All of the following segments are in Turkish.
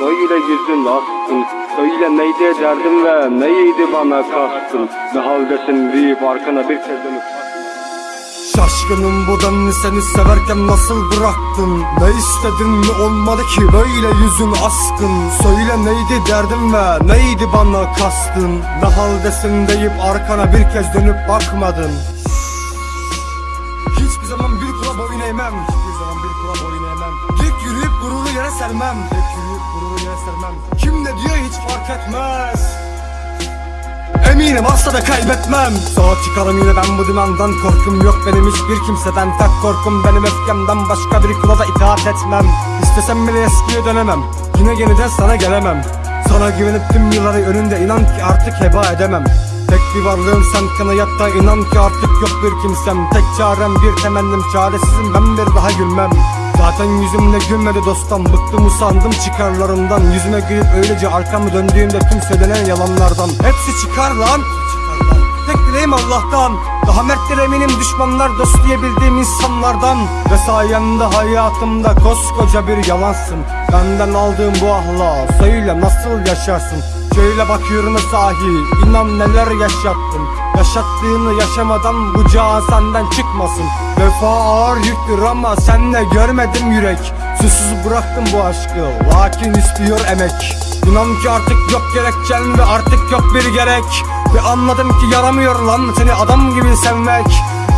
böyle yüzün askın Söyle neydi derdin ve neydi bana kastın Ne haldesin deyip arkana bir kez Şaşkınım bu denli seni severken nasıl bıraktın? Ne istedin ne olmadı ki böyle yüzün askın. Söyle neydi derdin ve neydi bana kastın? Ne haldesin deyip arkana bir kez dönüp bakmadın. Hiçbir zaman bir kula boyun eğmem. Hiçbir zaman bir kula boyun sermem. Dik yürüyüp gururu yere sermem. Kim ne diyor hiç fark etmez. Eminim asla da kaybetmem. Sağa çıkarım yine ben bu dümendan Korkum yok benim hiçbir kimseden. Tek korkum benim öfkemden Başka bir kula da itaat etmem. İstesem bile eskiye dönemem. Yine yeniden sana gelemem. Sana güvenip tüm yılları önünde inan ki artık heba edemem. Tek bir varlığım sen kanayatta inan ki artık yok bir kimsem. Tek çarem bir temennim çaresizim. Ben bir daha gülmem Zaten yüzümle gülmedi dostum Bıktım usandım çıkarlarımdan. Yüzüme gülüp öylece arkamı döndüğümde Tüm söylenen yalanlardan. Hepsi çıkar lan. Tek dileğim Allah'tan. Daha merttir eminim düşmanlar dost diyebildiğim insanlardan. Ve sayende hayatımda koskoca bir yalansın. Benden aldığım bu ahla Söyle nasıl yaşarsın? Şöyle bakıyorum sahi inan neler yaşattın Yaşattığını yaşamadan bu can senden çıkmasın Vefa ağır yüktür ama senle görmedim yürek. Susuz bıraktım bu aşkı lakin istiyor emek. İnan ki artık yok gerekçen ve artık yok bir gerek. Ve anladım ki yaramıyor lan seni adam gibi sevmek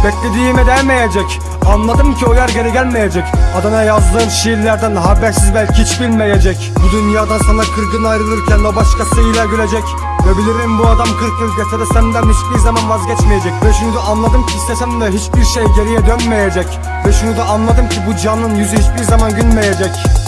Beklediğime değmeyecek. Anladım ki o yer geri gelmeyecek. Adana yazdığım şiirlerden habersiz belki hiç bilmeyecek. Bu dünyadan sana kırgın ayrılırken o başkasıyla gülecek. Ve bilirim bu adam 40 yıl geçse de senden hiçbir zaman vazgeçmeyecek. Ve şunu da anladım ki istesem de hiçbir şey geriye dönmeyecek. Ve şunu da anladım ki bu canın yüzü hiçbir zaman gülmeyecek